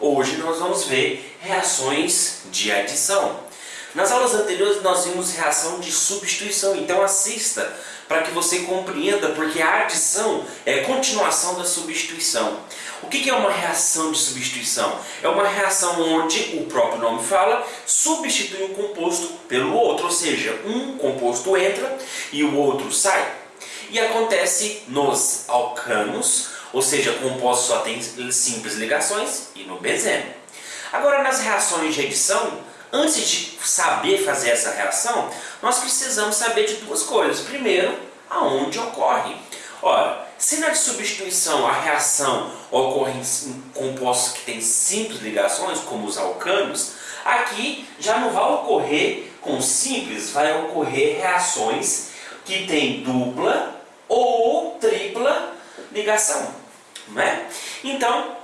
Hoje nós vamos ver reações de adição. Nas aulas anteriores nós vimos reação de substituição, então assista para que você compreenda, porque a adição é continuação da substituição. O que é uma reação de substituição? É uma reação onde o próprio nome fala, substitui um composto pelo outro, ou seja, um composto entra e o outro sai. E acontece nos alcanos, ou seja, composto só tem simples ligações, e no benzeno. Agora, nas reações de adição, antes de saber fazer essa reação, nós precisamos saber de duas coisas. Primeiro, aonde ocorre. Ora, se na substituição a reação ocorre em compostos que têm simples ligações, como os alcanos, aqui já não vai ocorrer com simples, vai ocorrer reações que têm dupla ou tripla ligação. Não é? Então,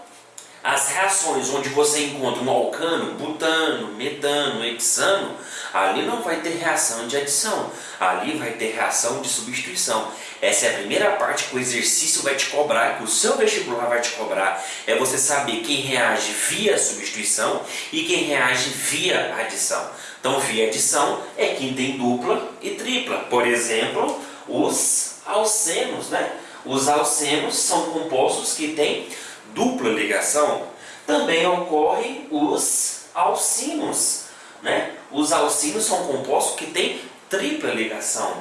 as reações onde você encontra um alcano, butano, metano, hexano, ali não vai ter reação de adição, ali vai ter reação de substituição. Essa é a primeira parte que o exercício vai te cobrar, que o seu vestibular vai te cobrar, é você saber quem reage via substituição e quem reage via adição. Então, via adição é quem tem dupla e tripla. Por exemplo, os alcenos, né? Os alcenos são compostos que têm dupla ligação, também ocorrem os alcinos. Né? Os alcinos são compostos que têm tripla ligação.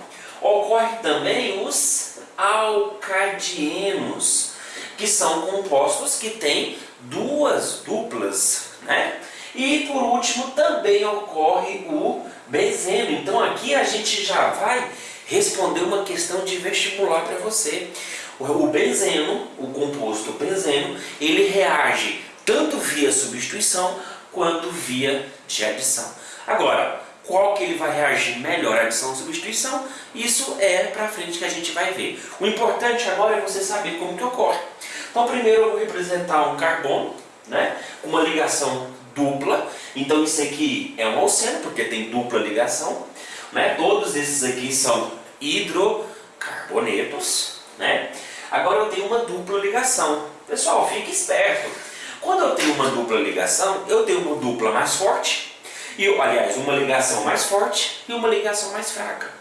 Ocorre também os alcadienos, que são compostos que têm duas duplas. Né? E por último também ocorre o benzeno. Então aqui a gente já vai responder uma questão de vestibular para você. O benzeno, o composto benzeno, ele reage tanto via substituição quanto via de adição. Agora, qual que ele vai reagir melhor, adição ou substituição? Isso é para frente que a gente vai ver. O importante agora é você saber como que ocorre. Então, primeiro eu vou representar um carbono, né, uma ligação dupla. Então, isso aqui é um alceno, porque tem dupla ligação. Né? Todos esses aqui são hidrocarbonetos. Né? Agora eu tenho uma dupla ligação. Pessoal, fique esperto. Quando eu tenho uma dupla ligação, eu tenho uma dupla mais forte, e aliás, uma ligação mais forte e uma ligação mais fraca.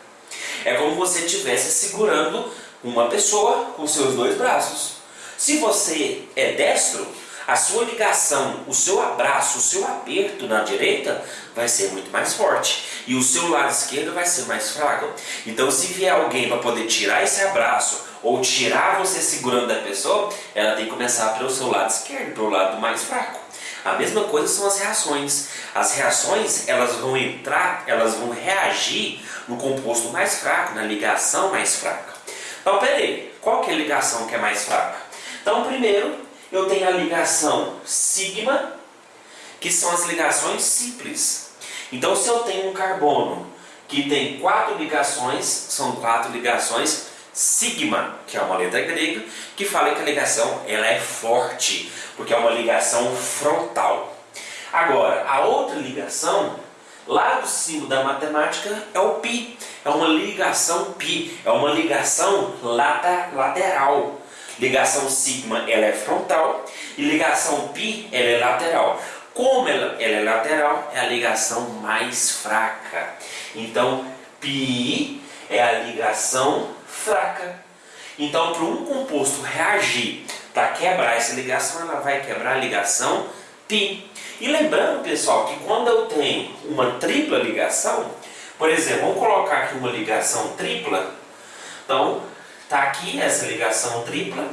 É como você estivesse segurando uma pessoa com seus dois braços. Se você é destro, a sua ligação, o seu abraço, o seu aperto na direita vai ser muito mais forte e o seu lado esquerdo vai ser mais fraco. Então, se vier alguém para poder tirar esse abraço ou tirar você segurando da pessoa, ela tem que começar pelo seu lado esquerdo, pelo lado mais fraco. A mesma coisa são as reações. As reações elas vão entrar, elas vão reagir no composto mais fraco, na ligação mais fraca. Então, peraí, qual que é a ligação que é mais fraca? Então, primeiro, eu tenho a ligação sigma, que são as ligações simples. Então, se eu tenho um carbono que tem quatro ligações, são quatro ligações sigma, que é uma letra grega, que fala que a ligação ela é forte, porque é uma ligação frontal. Agora, a outra ligação, lá do símbolo da matemática, é o pi. É uma ligação pi, é uma ligação lateral. Ligação sigma ela é frontal e ligação pi ela é lateral. Como ela, ela é lateral, é a ligação mais fraca. Então, pi é a ligação fraca. Então, para um composto reagir para quebrar essa ligação, ela vai quebrar a ligação pi. E lembrando, pessoal, que quando eu tenho uma tripla ligação, por exemplo, vamos colocar aqui uma ligação tripla. Então, Está aqui essa ligação tripla,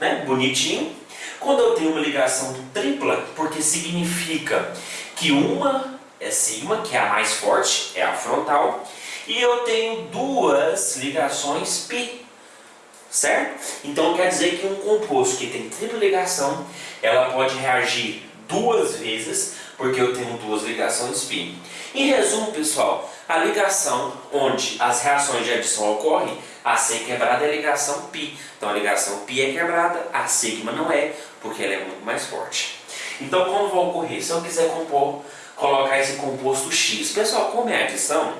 né? bonitinho. Quando eu tenho uma ligação tripla, porque significa que uma é sigma, que é a mais forte, é a frontal, e eu tenho duas ligações pi, certo? Então quer dizer que um composto que tem tripla ligação, ela pode reagir duas vezes, porque eu tenho duas ligações pi. Em resumo, pessoal, a ligação onde as reações de adição ocorrem, AC quebrada é a ligação π. Então a ligação π é quebrada, a sigma não é, porque ela é muito mais forte. Então como vai ocorrer? Se eu quiser compor, colocar esse composto X. Pessoal, como é adição,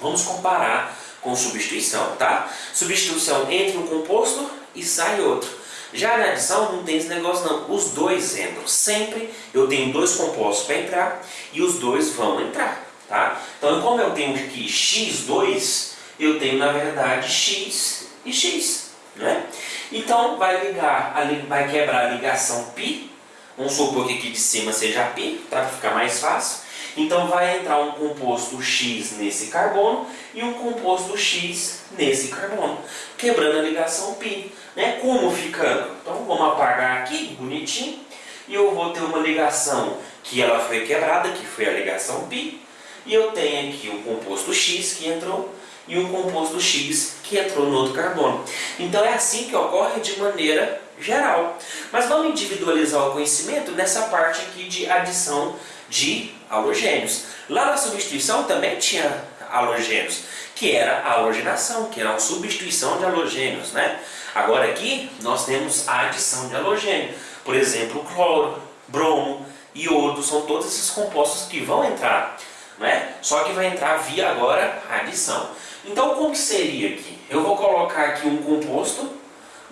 vamos comparar com substituição, tá? Substituição entre um composto e sai outro. Já na adição não tem esse negócio não, os dois entram. Sempre eu tenho dois compostos para entrar e os dois vão entrar, tá? Então como eu tenho aqui x2, eu tenho na verdade x e x, né? Então vai ligar, vai quebrar a ligação π, vamos supor que aqui de cima seja π, tá? para ficar mais fácil. Então vai entrar um composto X nesse carbono e um composto X nesse carbono, quebrando a ligação π. Né? Como ficando? Então vamos apagar aqui, bonitinho, e eu vou ter uma ligação que ela foi quebrada, que foi a ligação π, e eu tenho aqui um composto X que entrou e um composto X que entrou no outro carbono. Então é assim que ocorre de maneira geral. Mas vamos individualizar o conhecimento nessa parte aqui de adição de halogênios. Lá na substituição também tinha halogênios, que era a halogenação, que era a substituição de halogênios. Né? Agora aqui nós temos a adição de halogênio. Por exemplo, cloro, bromo, iodo, são todos esses compostos que vão entrar. Né? Só que vai entrar via agora adição. Então como seria aqui? Eu vou colocar aqui um composto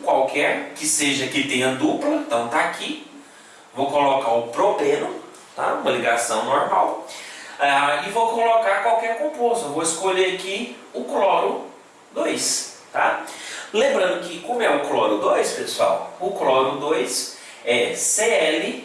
qualquer, que seja que tenha dupla, então está aqui. Vou colocar o propeno, tá? uma ligação normal. Ah, e vou colocar qualquer composto. Eu vou escolher aqui o cloro 2. Tá? Lembrando que como é o cloro 2, pessoal, o cloro 2 é Cl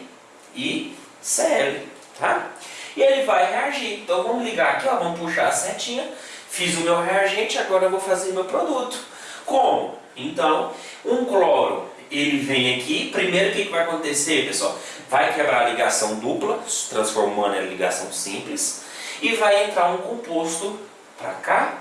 e Cl. Tá? E ele vai reagir. Então vamos ligar aqui, ó, vamos puxar a setinha. Fiz o meu reagente, agora eu vou fazer meu produto. Como? Então, um cloro ele vem aqui, primeiro o que, que vai acontecer, pessoal? Vai quebrar a ligação dupla, transformando em ligação simples, e vai entrar um composto para cá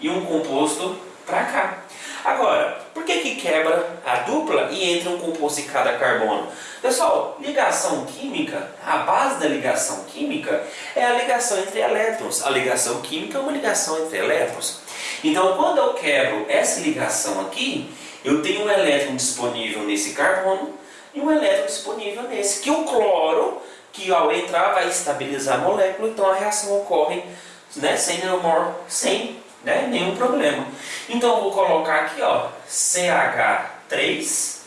e um composto para cá. Agora, por que, que quebra a dupla e entra um composto em cada carbono? Pessoal, ligação química, a base da ligação química é a ligação entre elétrons. A ligação química é uma ligação entre elétrons. Então, quando eu quebro essa ligação aqui, eu tenho um elétron disponível nesse carbono e um elétron disponível nesse, que o cloro, que ao entrar vai estabilizar a molécula, então a reação ocorre né, sem, nenhum, sem né, nenhum problema. Então eu vou colocar aqui ó, CH3,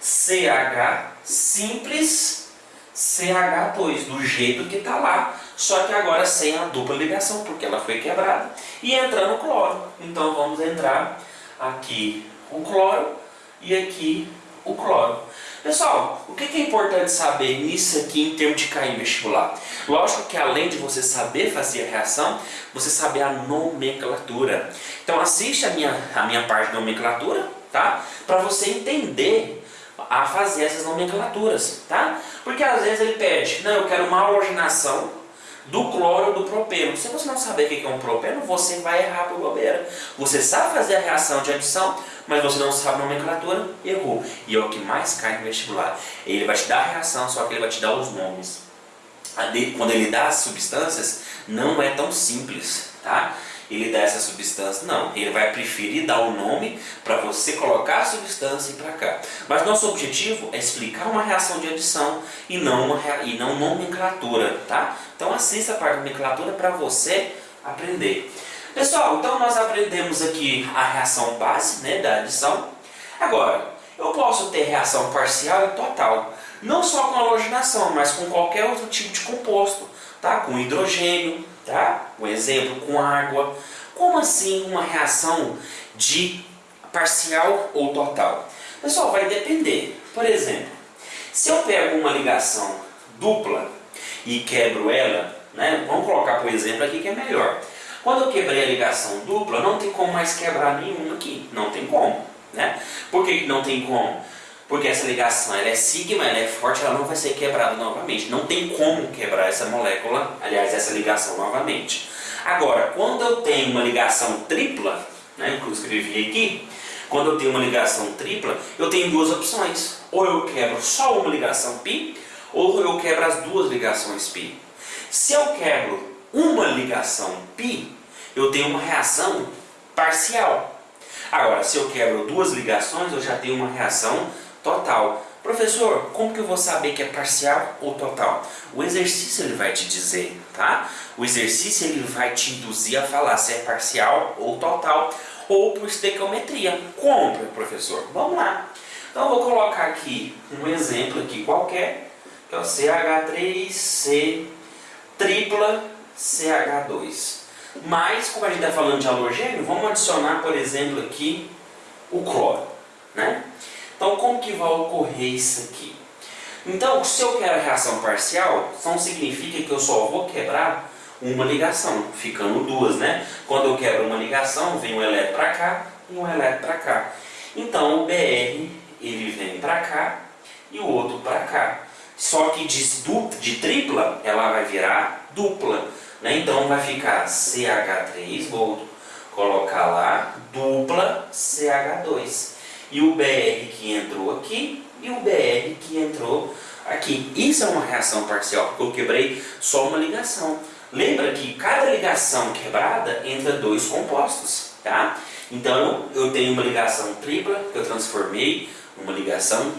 CH simples, CH2, do jeito que está lá, só que agora sem a dupla ligação, porque ela foi quebrada. E entrando cloro. Então vamos entrar aqui o cloro e aqui o cloro. Pessoal, o que é importante saber nisso aqui em termos de cair vestibular? Lógico que além de você saber fazer a reação, você saber a nomenclatura. Então assiste a minha, a minha parte de nomenclatura, tá? Para você entender a fazer essas nomenclaturas, tá? Porque às vezes ele pede, não, eu quero uma halogenação do cloro do propeno. Se você não saber o que é um propeno, você vai errar por bobeira. Você sabe fazer a reação de adição, mas você não sabe a nomenclatura, errou. E é o que mais cai no vestibular. Ele vai te dar a reação, só que ele vai te dar os nomes. Quando ele dá as substâncias, não é tão simples, tá? Ele dá essa substância. Não, ele vai preferir dar o nome para você colocar a substância e para cá. Mas nosso objetivo é explicar uma reação de adição e não, uma, e não nomenclatura, tá? Então assista a parte da nomenclatura para você aprender. Pessoal, então nós aprendemos aqui a reação base né, da adição. Agora, eu posso ter reação parcial e total. Não só com halogenação, mas com qualquer outro tipo de composto. Tá? Com hidrogênio, Tá? Um exemplo com água. Como assim uma reação de parcial ou total? Pessoal, vai depender. Por exemplo, se eu pego uma ligação dupla e quebro ela, né? vamos colocar por exemplo aqui que é melhor. Quando eu quebrei a ligação dupla, não tem como mais quebrar nenhuma aqui. Não tem como. Né? Por que não tem como? porque essa ligação ela é sigma, ela é forte, ela não vai ser quebrada novamente. Não tem como quebrar essa molécula, aliás, essa ligação novamente. Agora, quando eu tenho uma ligação tripla, né, que eu escrevi aqui, quando eu tenho uma ligação tripla, eu tenho duas opções. Ou eu quebro só uma ligação π, ou eu quebro as duas ligações π. Se eu quebro uma ligação π, eu tenho uma reação parcial. Agora, se eu quebro duas ligações, eu já tenho uma reação total. Professor, como que eu vou saber que é parcial ou total? O exercício ele vai te dizer, tá? O exercício ele vai te induzir a falar se é parcial ou total ou por estequiometria. Como, professor? Vamos lá. Então eu vou colocar aqui um exemplo aqui qualquer, que é o CH3C tripla CH2. Mas, como a gente está falando de halogênio, vamos adicionar, por exemplo, aqui o cloro. Né? Então, como que vai ocorrer isso aqui? Então, se eu quero a reação parcial, então significa que eu só vou quebrar uma ligação, ficando duas, né? Quando eu quebro uma ligação, vem um elétron para cá e um elétron para cá. Então, o BR, ele vem para cá e o outro para cá. Só que de, de tripla, ela vai virar dupla. Né? Então vai ficar CH3, vou colocar lá, dupla CH2. E o BR que entrou aqui e o BR que entrou aqui. Isso é uma reação parcial, porque eu quebrei só uma ligação. Lembra que cada ligação quebrada entra dois compostos, tá? Então eu tenho uma ligação tripla que eu transformei numa ligação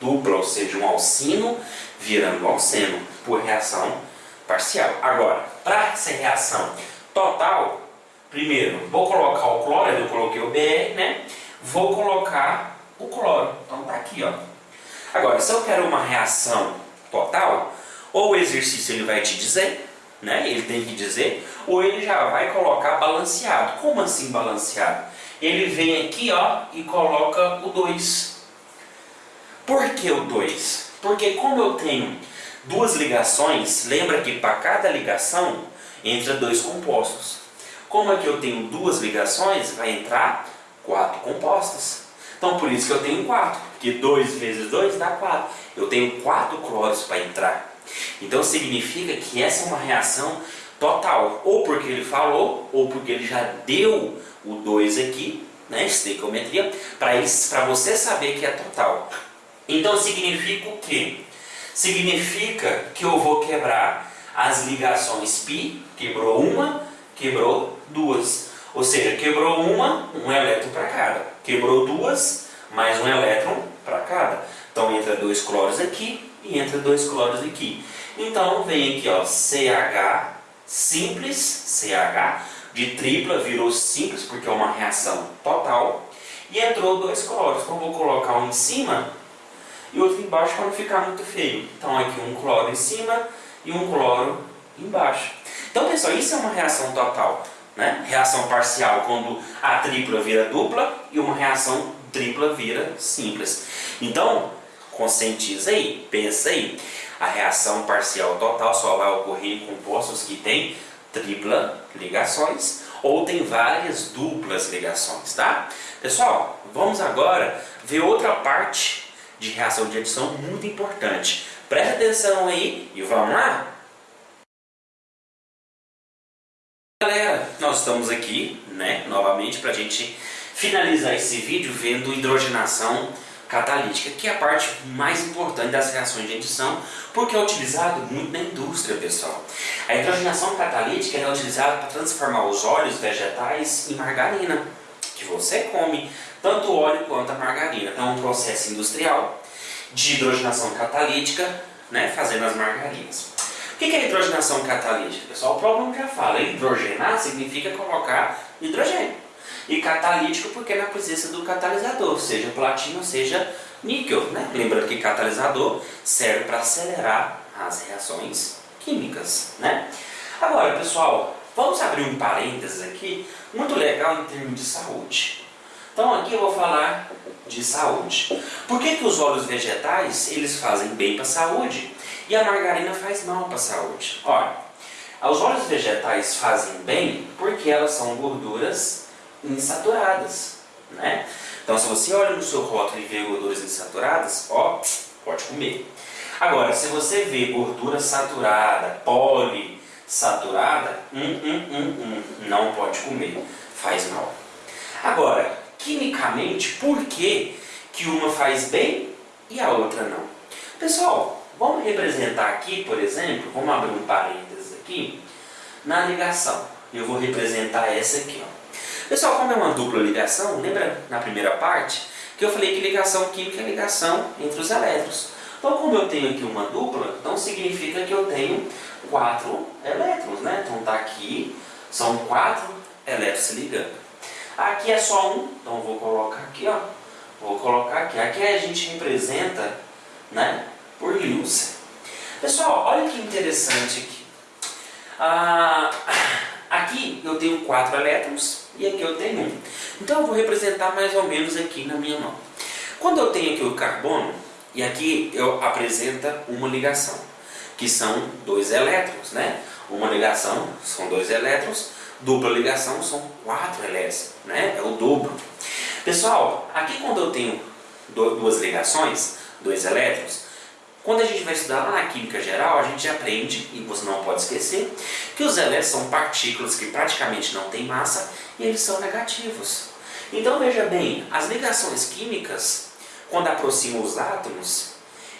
dupla, ou seja, um alcino virando alceno por reação parcial. Agora, para essa reação total, primeiro vou colocar o cloro, eu coloquei o BR, né? Vou colocar o cloro. Então tá aqui, ó. Agora, se eu quero uma reação total, ou o exercício ele vai te dizer, né? Ele tem que dizer, ou ele já vai colocar balanceado. Como assim balanceado? Ele vem aqui, ó, e coloca o 2. Por que o 2? Porque como eu tenho duas ligações, lembra que para cada ligação entra dois compostos. Como é que eu tenho duas ligações, vai entrar quatro compostos. Então por isso que eu tenho quatro, porque 2 vezes 2 dá 4. Eu tenho quatro cloros para entrar. Então significa que essa é uma reação total, ou porque ele falou, ou porque ele já deu o 2 aqui, né, estequiometria, para você saber que é total. Então significa o quê? significa que eu vou quebrar as ligações π, quebrou uma, quebrou duas. Ou seja, quebrou uma, um elétron para cada. Quebrou duas, mais um elétron para cada. Então entra dois cloros aqui e entra dois cloros aqui. Então vem aqui ó, CH simples, CH, de tripla virou simples porque é uma reação total. E entrou dois cloros. Então vou colocar um em cima e outro embaixo para não ficar muito feio. Então aqui um cloro em cima e um cloro embaixo. Então pessoal, isso é uma reação total. Né? Reação parcial quando a tripla vira dupla e uma reação tripla vira simples. Então, conscientiza aí, pensa aí. A reação parcial total só vai ocorrer em compostos que têm tripla ligações ou tem várias duplas ligações, tá? Pessoal, vamos agora ver outra parte de reação de adição muito importante. Presta atenção aí e vamos lá? Galera, nós estamos aqui, né, novamente para a gente finalizar esse vídeo vendo hidrogenação catalítica, que é a parte mais importante das reações de adição, porque é utilizado muito na indústria, pessoal. A hidrogenação catalítica é utilizada para transformar os óleos vegetais em margarina, que você come tanto o óleo quanto a margarina. Então é um processo industrial de hidrogenação catalítica, né, fazendo as margarinas. O que é hidrogenação catalítica? Pessoal, o problema já fala, hidrogenar significa colocar hidrogênio. E catalítico porque é na presença do catalisador, seja platino, seja níquel. Né? Lembrando que catalisador serve para acelerar as reações químicas. Né? Agora, pessoal, vamos abrir um parênteses aqui, muito legal em termos de saúde. Então aqui eu vou falar de saúde. Por que, que os óleos vegetais eles fazem bem para a saúde e a margarina faz mal para a saúde? Olha, os óleos vegetais fazem bem porque elas são gorduras insaturadas. Né? Então se você olha no seu rótulo e vê gorduras insaturadas, ó, pode comer. Agora, se você vê gordura saturada, polisaturada, hum, hum, hum, hum, não pode comer, faz mal. Agora, quimicamente por que, que uma faz bem e a outra não. Pessoal, vamos representar aqui, por exemplo, vamos abrir um parênteses aqui, na ligação. Eu vou representar essa aqui. Ó. Pessoal, como é uma dupla ligação, lembra na primeira parte que eu falei que ligação química é ligação entre os elétrons. Então, como eu tenho aqui uma dupla, então significa que eu tenho quatro elétrons, né? Então tá aqui, são quatro elétrons se ligando. Aqui é só um, então vou colocar aqui, ó. Vou colocar aqui. Aqui a gente representa, né, por Lewis. Pessoal, olha que interessante aqui. Ah, aqui eu tenho quatro elétrons e aqui eu tenho um. Então eu vou representar mais ou menos aqui na minha mão. Quando eu tenho aqui o carbono, e aqui eu apresenta uma ligação, que são dois elétrons, né? Uma ligação são dois elétrons, dupla ligação são quatro elétrons, né? É o dobro. Pessoal, aqui quando eu tenho duas ligações, dois elétrons, quando a gente vai estudar lá na química geral, a gente aprende, e você não pode esquecer, que os elétrons são partículas que praticamente não têm massa e eles são negativos. Então veja bem, as ligações químicas, quando aproximam os átomos,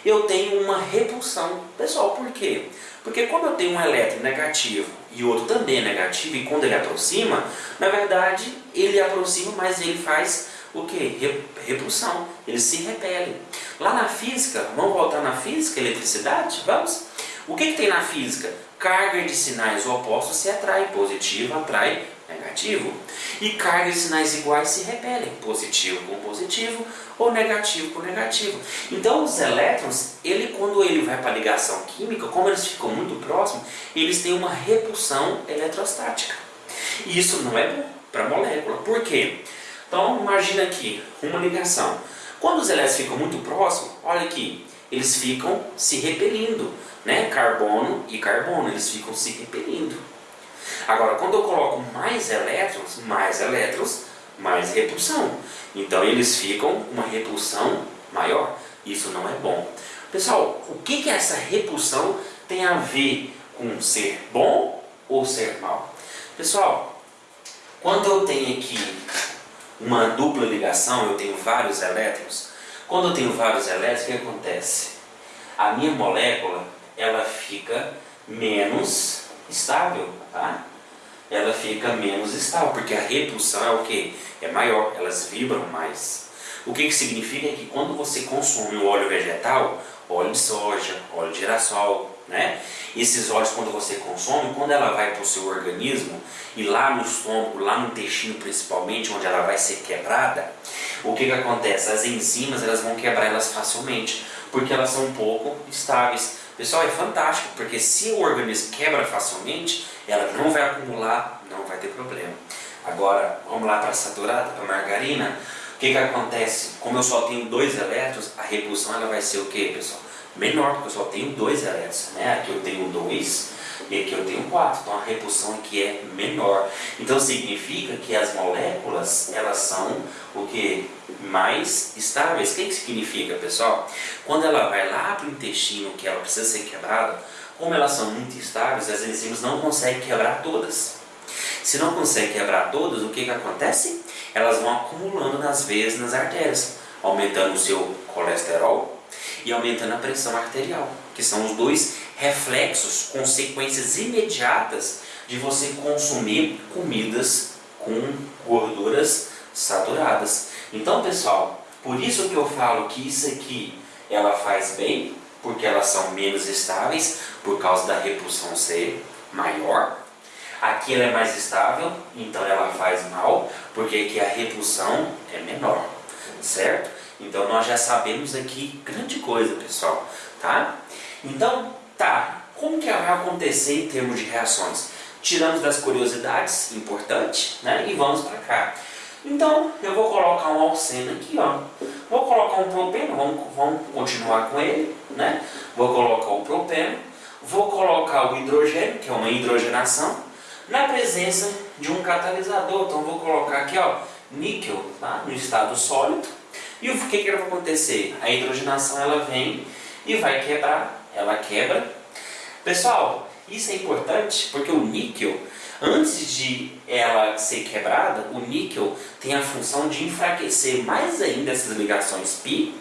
eu tenho uma repulsão. Pessoal, por quê? Porque como eu tenho um elétron negativo e outro também é negativo, e quando ele aproxima, na verdade ele aproxima, mas ele faz o que? Repulsão. Eles se repelem. Lá na física, vamos voltar na física, eletricidade? Vamos? O que, que tem na física? Carga de sinais opostos se atrai, positivo atrai negativo. E carga de sinais iguais se repelem, positivo com positivo ou negativo com negativo. Então os elétrons, ele quando ele vai para a ligação química, como eles ficam muito próximos, eles têm uma repulsão eletrostática. E isso não é bom para a molécula. Por quê? Então imagina aqui, uma ligação. Quando os elétrons ficam muito próximos, olha aqui, eles ficam se repelindo, né? Carbono e carbono, eles ficam se repelindo. Agora, quando eu coloco mais elétrons, mais elétrons, mais repulsão. Então eles ficam uma repulsão maior. Isso não é bom. Pessoal, o que, que essa repulsão tem a ver com ser bom ou ser mal? Pessoal, quando eu tenho aqui uma dupla ligação, eu tenho vários elétrons. Quando eu tenho vários elétrons, o que acontece? A minha molécula ela fica menos estável, tá? Ela fica menos estável, porque a repulsão é o que? É maior, elas vibram mais. O que, que significa que quando você consome o óleo vegetal, óleo de soja, óleo de girassol, né? Esses óleos quando você consome, quando ela vai para o seu organismo e lá no estômago, lá no intestino principalmente, onde ela vai ser quebrada, o que, que acontece? As enzimas elas vão quebrar elas facilmente, porque elas são um pouco estáveis. Pessoal, é fantástico, porque se o organismo quebra facilmente, ela não vai acumular, não vai ter problema. Agora, vamos lá para a saturada, para a margarina. O que, que acontece? Como eu só tenho dois elétrons, a repulsão ela vai ser o que, pessoal? Menor, porque eu só tenho dois elétrons. Né? Aqui eu tenho dois e aqui eu tenho quatro. Então a repulsão aqui é menor. Então significa que as moléculas elas são o que? Mais estáveis. O que, que significa, pessoal? Quando ela vai lá para o intestino, que ela precisa ser quebrada, como elas são muito estáveis, as enzimas não conseguem quebrar todas. Se não conseguem quebrar todas, o que, que acontece? elas vão acumulando nas veias nas artérias, aumentando o seu colesterol e aumentando a pressão arterial, que são os dois reflexos, consequências imediatas de você consumir comidas com gorduras saturadas. Então, pessoal, por isso que eu falo que isso aqui ela faz bem, porque elas são menos estáveis por causa da repulsão ser maior Aqui ela é mais estável, então ela faz mal, porque aqui a repulsão é menor, certo? Então nós já sabemos aqui grande coisa, pessoal, tá? Então, tá, como que vai acontecer em termos de reações? Tiramos das curiosidades, importante, né? E vamos para cá. Então, eu vou colocar um alceno aqui, ó. Vou colocar um propeno, vamos, vamos continuar com ele, né? Vou colocar o propeno, vou colocar o hidrogênio, que é uma hidrogenação, na presença de um catalisador. Então vou colocar aqui ó, níquel tá? no estado sólido. E o que, que vai acontecer? A hidrogenação ela vem e vai quebrar, ela quebra. Pessoal, isso é importante porque o níquel, antes de ela ser quebrada, o níquel tem a função de enfraquecer mais ainda essas ligações π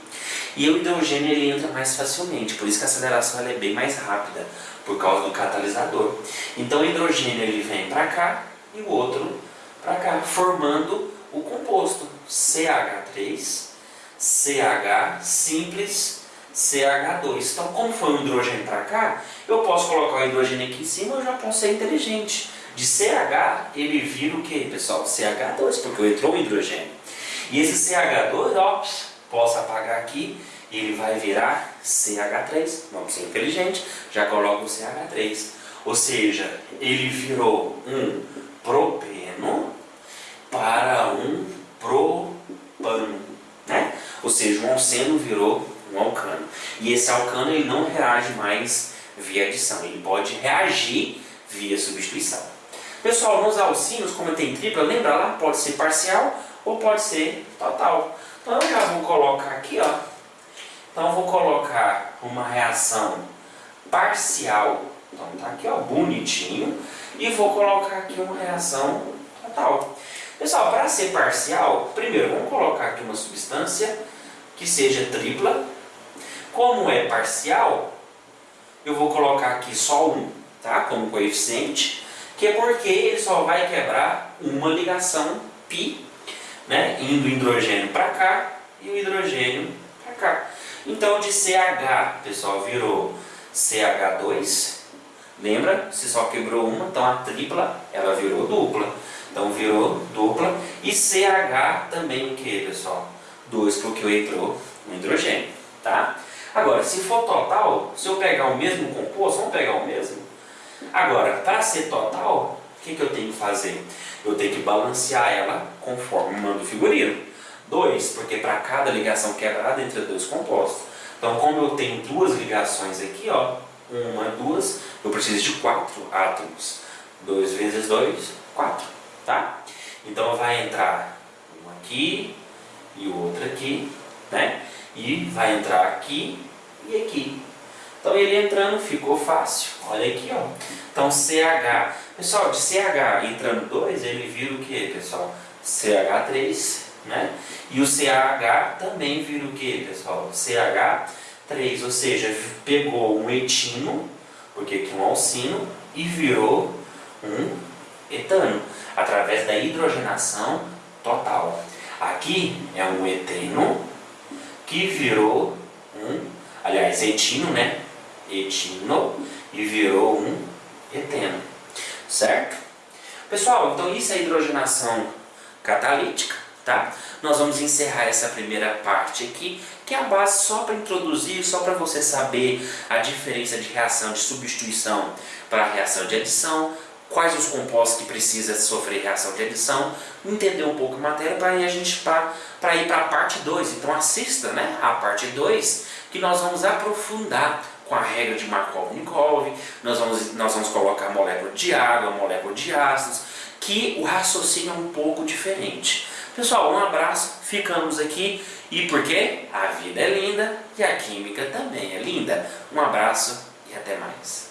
e o hidrogênio ele entra mais facilmente, por isso que a aceleração é bem mais rápida por causa do catalisador. Então o hidrogênio ele vem para cá e o outro para cá, formando o composto CH3, CH simples CH2. Então, como foi um hidrogênio para cá, eu posso colocar o hidrogênio aqui em cima, eu já posso ser inteligente. De CH, ele vira o que, pessoal? CH2, porque entrou um hidrogênio. E esse CH2, ó, posso apagar aqui, ele vai virar CH3. Vamos ser inteligente, já coloco o CH3. Ou seja, ele virou um propeno para um propano. Ou seja, um alceno virou um alcano. E esse alcano ele não reage mais via adição, ele pode reagir via substituição. Pessoal, nos alcinos, como tem tripla, lembra lá? Pode ser parcial ou pode ser total. Então eu já vou colocar aqui, ó. Então eu vou colocar uma reação parcial. Então tá aqui, ó, bonitinho. E vou colocar aqui uma reação total. Pessoal, para ser parcial, primeiro vamos colocar aqui uma substância que seja tripla. Como é parcial, eu vou colocar aqui só um, tá? Como coeficiente, que é porque ele só vai quebrar uma ligação π, né? Indo o hidrogênio para cá e o hidrogênio para cá. Então de CH, pessoal, virou CH2. Lembra? Se só quebrou uma, então a tripla ela virou dupla. Então virou dupla. E CH também o pessoal? 2, porque entrou um hidrogênio. Tá? Agora, se for total, se eu pegar o mesmo composto, vamos pegar o mesmo? Agora, para ser total, o que, que eu tenho que fazer? Eu tenho que balancear ela conforme manda o figurino. 2, porque para cada ligação quebrada entre dois compostos. Então, como eu tenho duas ligações aqui, ó, uma, duas, eu preciso de quatro átomos. 2 vezes 2, 4, tá? Então vai entrar um aqui e o outro aqui, né? E vai entrar aqui e aqui. Então ele entrando ficou fácil. Olha aqui, ó. Então CH. Pessoal, de CH entrando 2, ele vira o que, pessoal? CH3, né? E o CH também vira o que, pessoal? CH3, ou seja, pegou um etino, porque aqui um alcino, e virou um etano, através da hidrogenação total. Aqui é um eteno que virou um, aliás, etino, né? Etino e virou um eteno, certo? Pessoal, então isso é hidrogenação catalítica, tá? Nós vamos encerrar essa primeira parte aqui, que é a base só para introduzir, só para você saber a diferença de reação de substituição para a reação de adição, quais os compostos que precisa sofrer reação de adição, entender um pouco a matéria para a gente para ir para a parte 2. Então assista né, a parte 2 que nós vamos aprofundar com a regra de Markov-Nikov, nós vamos, nós vamos colocar molécula de água, molécula de ácidos, que o raciocínio é um pouco diferente. Pessoal, um abraço, ficamos aqui e porque a vida é linda e a química também é linda. Um abraço e até mais.